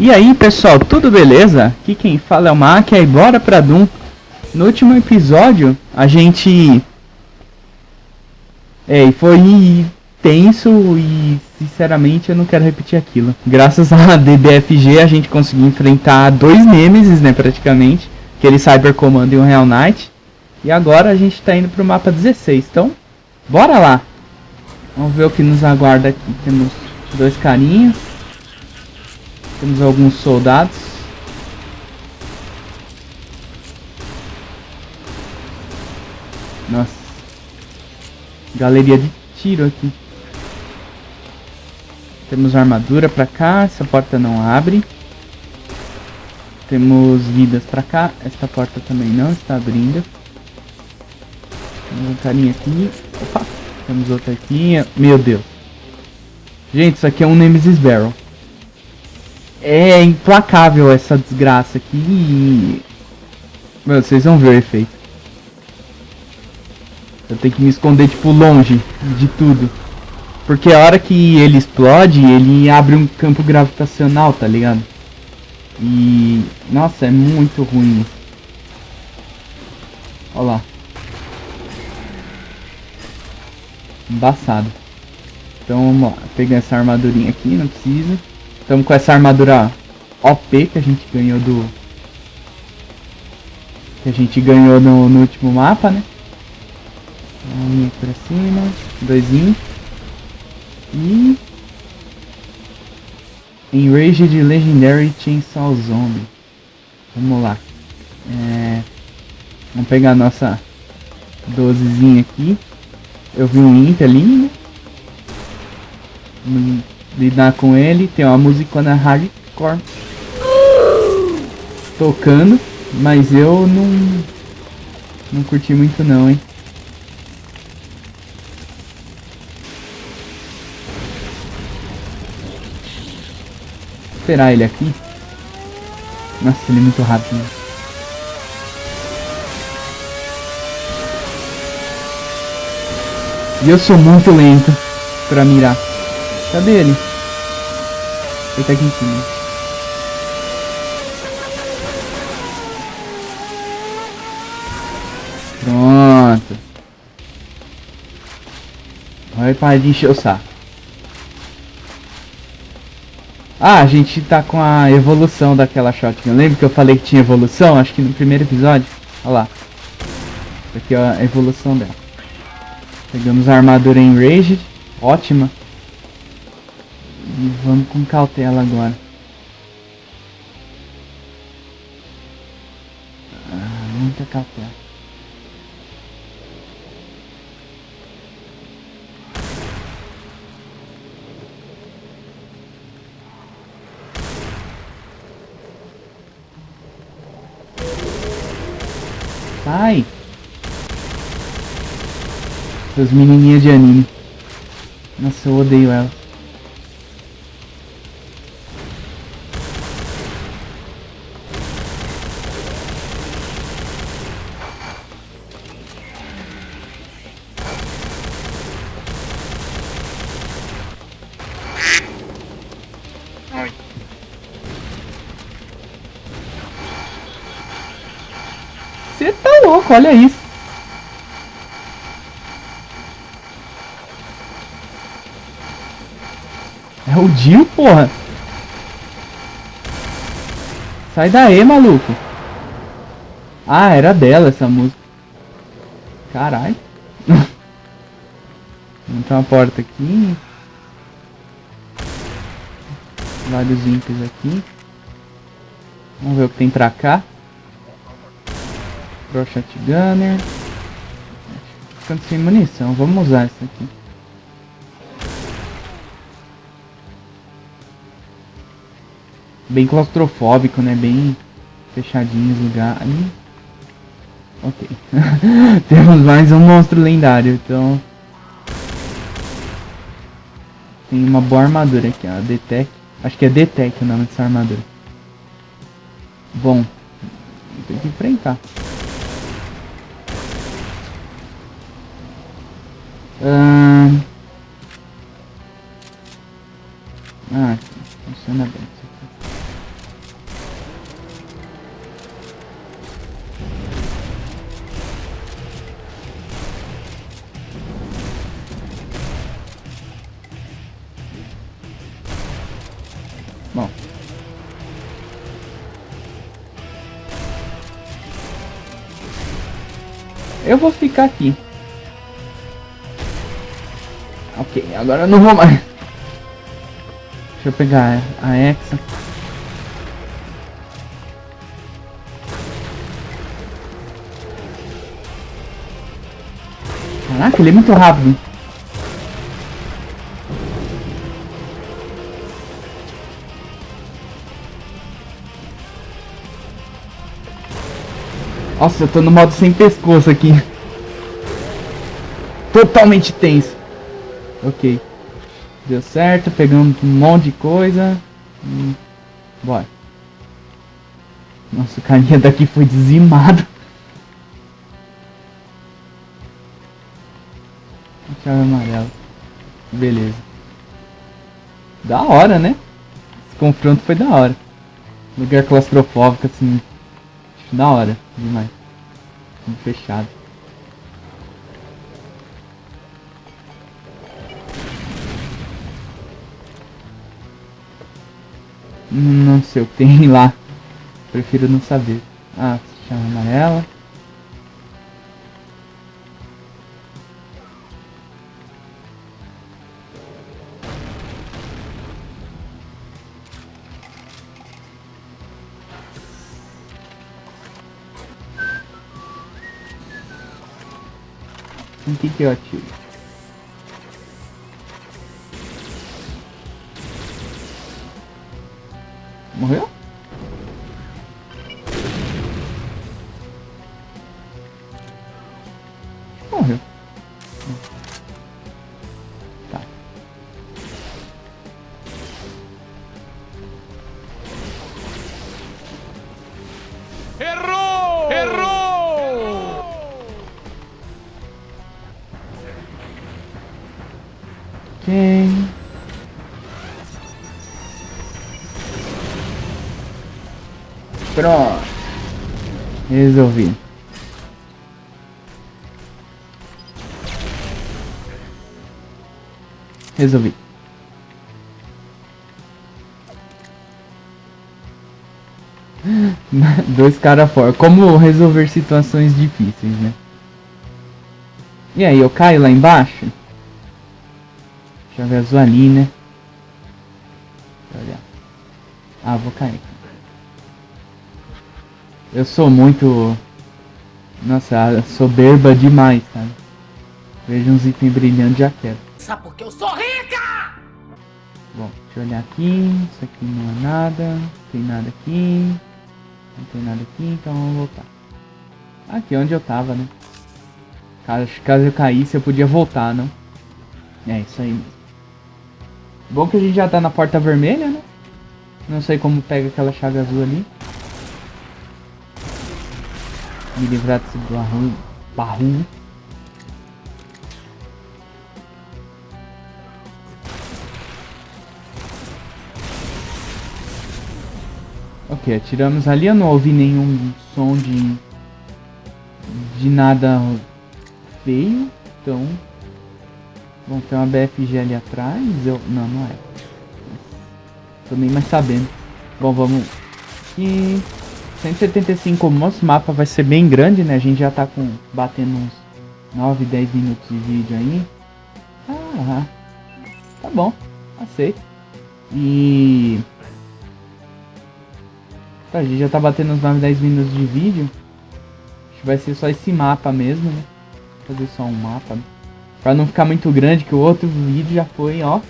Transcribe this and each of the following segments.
E aí pessoal, tudo beleza? Aqui quem fala é o Mac, e bora pra Doom. No último episódio, a gente... É, foi tenso e sinceramente eu não quero repetir aquilo. Graças a DBFG a gente conseguiu enfrentar dois Nemesis, né, praticamente. Aquele Cyber Command e um Real Knight. E agora a gente tá indo pro mapa 16, então bora lá. Vamos ver o que nos aguarda aqui. Temos dois carinhas. Temos alguns soldados. Nossa. Galeria de tiro aqui. Temos armadura pra cá. Essa porta não abre. Temos vidas pra cá. Esta porta também não está abrindo. Temos um carinha aqui. Opa. Temos outra aqui. Meu Deus. Gente, isso aqui é um Nemesis Barrel. É implacável essa desgraça aqui. Meu, vocês vão ver o efeito. Eu tenho que me esconder, tipo, longe de tudo. Porque a hora que ele explode, ele abre um campo gravitacional, tá ligado? E... Nossa, é muito ruim. Olha lá. Embaçado. Então vamos lá. Pegar essa armadurinha aqui, não precisa. Estamos com essa armadura OP que a gente ganhou do... Que a gente ganhou no, no último mapa, né? Uma linha pra cima. Doisinho. E... Enraged Legendary Chainsaw Zombie. Vamos lá. É... Vamos pegar a nossa 12zinha aqui. Eu vi um Imp ali, né? Vamos lidar com ele. Tem uma música na hardcore tocando. Mas eu não... Não curti muito não, hein? esperar ele aqui. Nossa, ele é muito rápido. E eu sou muito lento pra mirar. Cadê ele? Ele tá aqui em cima. Pronto. Vai parar de encher o saco. Ah, a gente tá com a evolução daquela shotgun. Lembra que eu falei que tinha evolução? Acho que no primeiro episódio. Olha lá. Aqui é a evolução dela. Pegamos a armadura em Rage. Ótima. E vamos com cautela agora. Ah, muita cautela. Sai! Essas menininhas de anime. Nossa, eu odeio elas. Louco, olha isso. É o Dio, porra. Sai daí, maluco. Ah, era dela essa música. Caralho. Vamos uma porta aqui. Vários ímpios aqui. Vamos ver o que tem pra cá. Pro Shotgunner. Ficando sem munição. Vamos usar essa aqui. Bem claustrofóbico, né? Bem fechadinho os lugares. Ok. Temos mais um monstro lendário, então... Tem uma boa armadura aqui, ó. Detec. Acho que é Detec o nome dessa armadura. Bom. Tem que enfrentar. Ah, ah funciona bem Bom. Eu vou ficar aqui. Agora eu não vou mais. Deixa eu pegar a Exa. Caraca, ele é muito rápido. Nossa, eu tô no modo sem pescoço aqui. Totalmente tenso. Ok. Deu certo, pegando um monte de coisa. Hum, bora. Nossa, o carinha daqui foi dizimado. Chave amarela. Beleza. Da hora, né? Esse confronto foi da hora. Lugar claustrofóbico, assim. Da hora, demais. Fechado. Não sei o que tem lá. Prefiro não saber. Ah, chama amarela. Em que que eu atiro? Ok. Pronto. Resolvi. Resolvi. Dois caras fora. Como resolver situações difíceis, né? E aí, eu caio lá embaixo? Ali, né? Deixa. Ah, vou cair. Eu sou muito... Nossa, soberba demais, sabe? Vejo uns itens brilhantes já quero. Sabe porque eu sou rica? Bom, deixa eu olhar aqui. Isso aqui não é nada. Não tem nada aqui. Não tem nada aqui, então vamos voltar. Aqui onde eu tava, né? Caso, caso eu caísse, eu podia voltar, não? É isso aí mesmo. Bom que a gente já tá na porta vermelha, né? Não sei como pega aquela chave azul ali. Me livrar desse barulho. barulho. Ok, atiramos ali, eu não ouvi nenhum som de... De nada feio, então... Bom, tem uma BFG ali atrás, eu... Não, não é. Nem mais sabendo. Bom, vamos... Aqui... 175 o nosso mapa vai ser bem grande, né? A gente já tá com... Batendo uns 9, 10 minutos de vídeo aí. Ah, tá bom. Aceito. E... Tá, a gente já tá batendo uns 9, 10 minutos de vídeo. Acho que vai ser só esse mapa mesmo, né? Vou fazer só um mapa. Né? Pra não ficar muito grande, que o outro vídeo já foi, ó.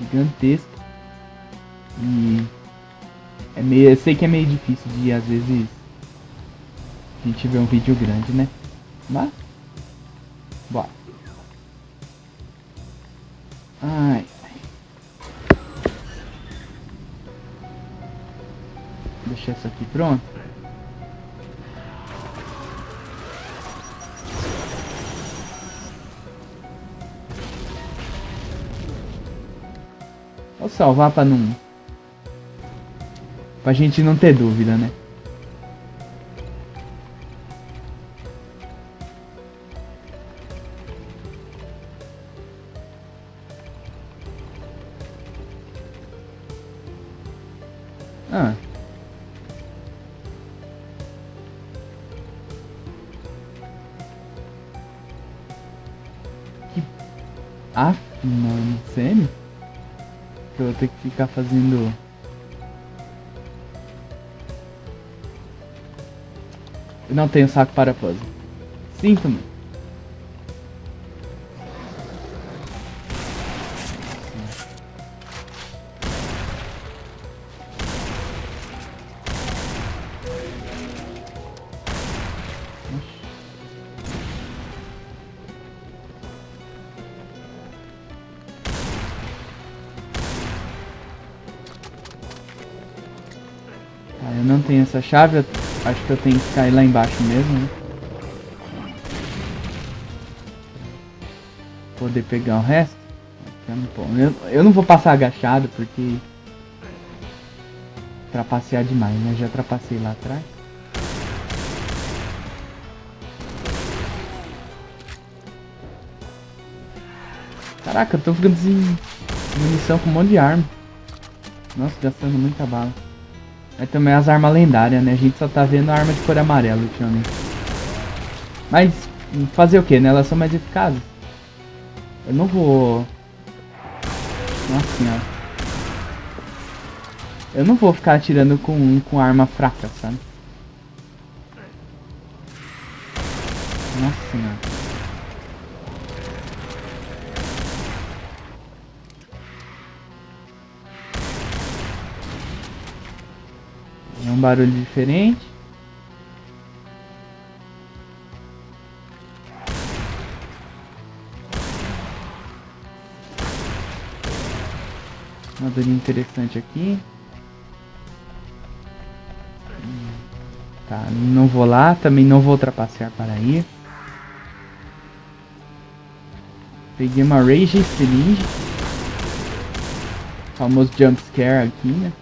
Gigantesco. E... É meio, eu sei que é meio difícil de, às vezes... A gente ver um vídeo grande, né? Mas... Bora. Ai... deixar isso aqui pronto. Vou salvar pra não... Pra gente não ter dúvida, né? Fazendo... Eu não tenho saco para puzzle. Sinto chave, acho que eu tenho que cair lá embaixo mesmo, né? Poder pegar o resto. Eu, eu não vou passar agachado porque... Trapacear demais, né? Já trapacei lá atrás. Caraca, eu tô ficando sem munição com um monte de arma. Nossa, gastando muita bala. Aí também as armas lendárias, né? A gente só tá vendo a arma de cor amarela ultimamente. Mas fazer o que, né? Elas são mais eficazes. Eu não vou... Nossa senhora. Eu não vou ficar atirando com, com arma fraca, sabe? Nossa senhora. Barulho diferente. Uma dorinha interessante aqui. Tá, não vou lá, também não vou ultrapassar para ir. Peguei uma Rage Syringe. Famoso jump scare aqui, né?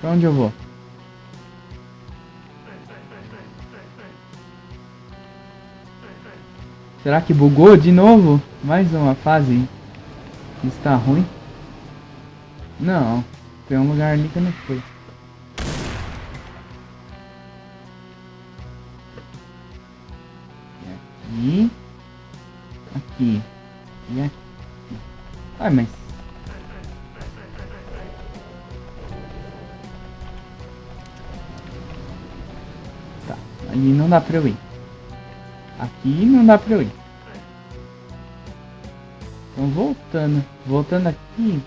Pra onde eu vou? Será que bugou de novo? Mais uma fase está ruim? Não, tem um lugar ali que eu não fui. Aqui. Aqui. E aqui. Ai, mas... ali não dá pra eu ir. Aqui não dá pra eu ir. Então voltando. Voltando aqui.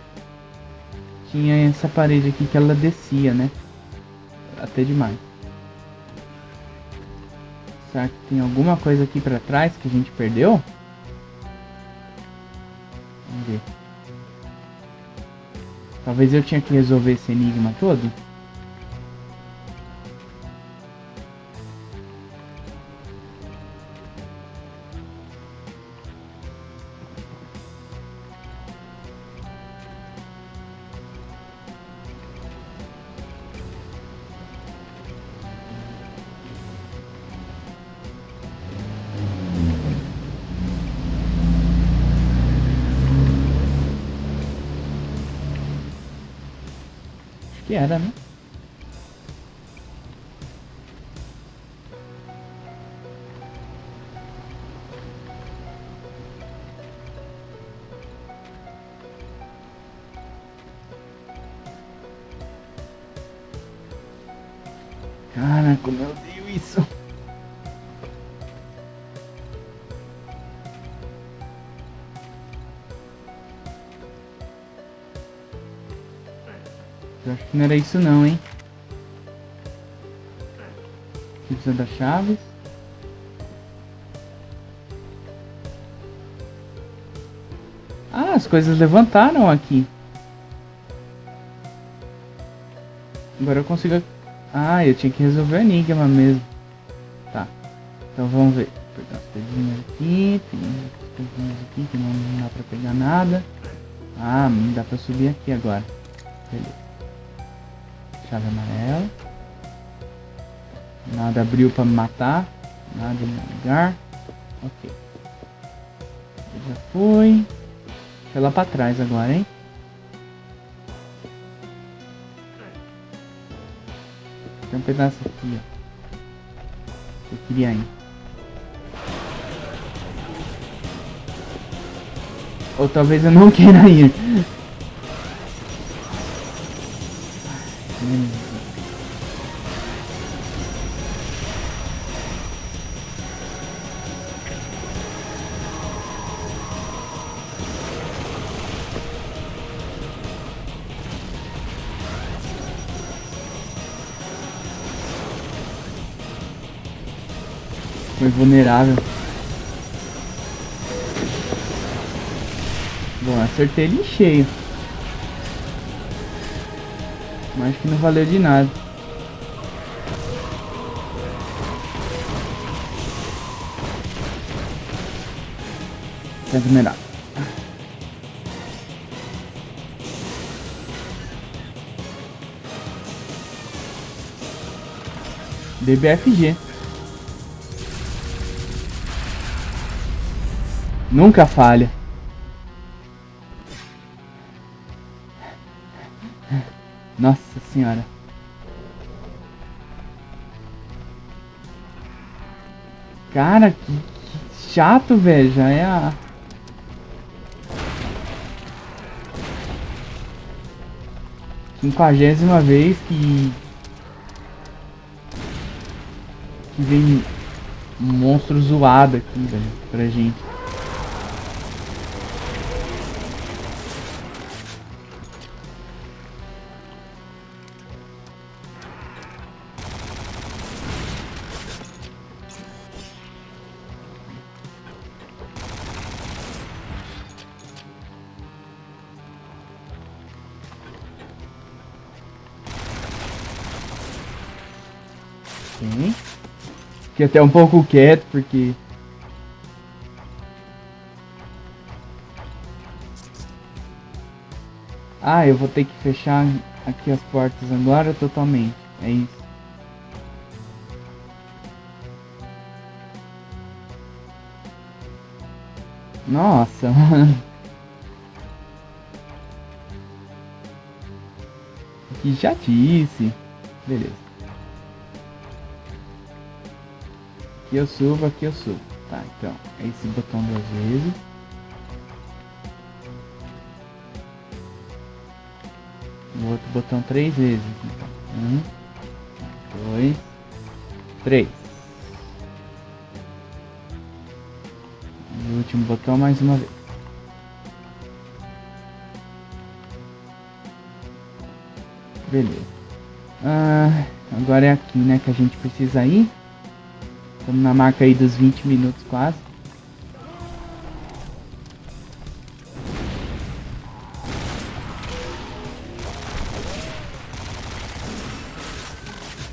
Tinha essa parede aqui que ela descia, né? Até demais. Será que tem alguma coisa aqui pra trás que a gente perdeu? Vamos ver. Talvez eu tinha que resolver esse enigma todo. Acho que era, né? Acho que não era isso não, hein? Precisa das chaves. Ah, as coisas levantaram aqui. Agora eu consigo... Ah, eu tinha que resolver o enigma mesmo. Tá. Então vamos ver. Vou pegar as pedrinhas aqui. Tem umas pedrinhas aqui que não dá pra pegar nada. Ah, dá pra subir aqui agora. Beleza chave amarela. Nada abriu para me matar. Nada em lugar. Ok. Já foi. Foi lá pra trás agora, hein? Tem um pedaço aqui, ó. Eu queria ir. Ou talvez eu não queira ir. Foi vulnerável. Bom, acertei ele em cheio. Mas que não valeu de nada. Tá vulnerável. DBFG. Nunca falha. Nossa senhora. Cara, que, que chato, velho. Já é a... Quinquagésima vez que... Que vem um monstro zoado aqui, velho, pra gente. Fiquei até um pouco quieto, porque... Ah, eu vou ter que fechar aqui as portas agora totalmente. É isso. Nossa, mano. Que disse. Beleza. Aqui eu subo, aqui eu subo. Tá, então, é esse botão duas vezes. O outro botão três vezes. Então, um, dois, três. E o último botão mais uma vez. Beleza. Ah, agora é aqui, né, que a gente precisa ir. Estamos na marca aí dos 20 minutos quase.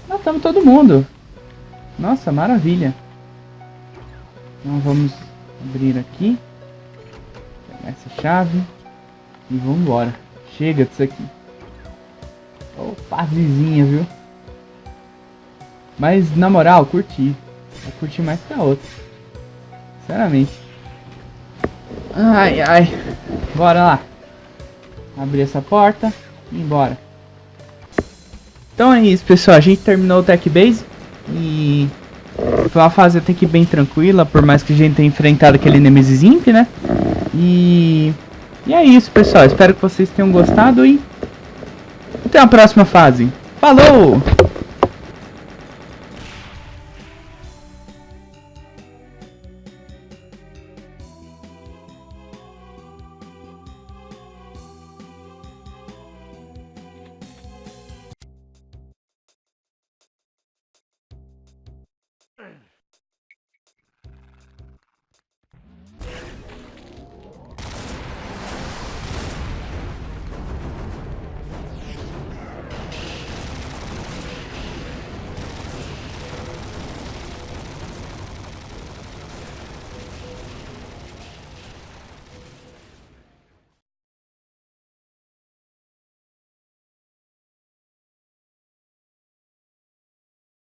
Matamos todo mundo. Nossa, maravilha. Então vamos abrir aqui. Pegar essa chave. E vamos embora. Chega disso aqui. Oh, fasezinha, viu? Mas na moral, curti. Eu curti mais que a outra. Sinceramente. Ai, ai. Bora lá. Abrir essa porta e embora. Então é isso, pessoal. A gente terminou o Tech Base. E foi uma fase até que bem tranquila, por mais que a gente tenha enfrentado aquele Nemesis Imp, né? E... E é isso, pessoal. Espero que vocês tenham gostado e... Até a próxima fase. Falou! Ugh.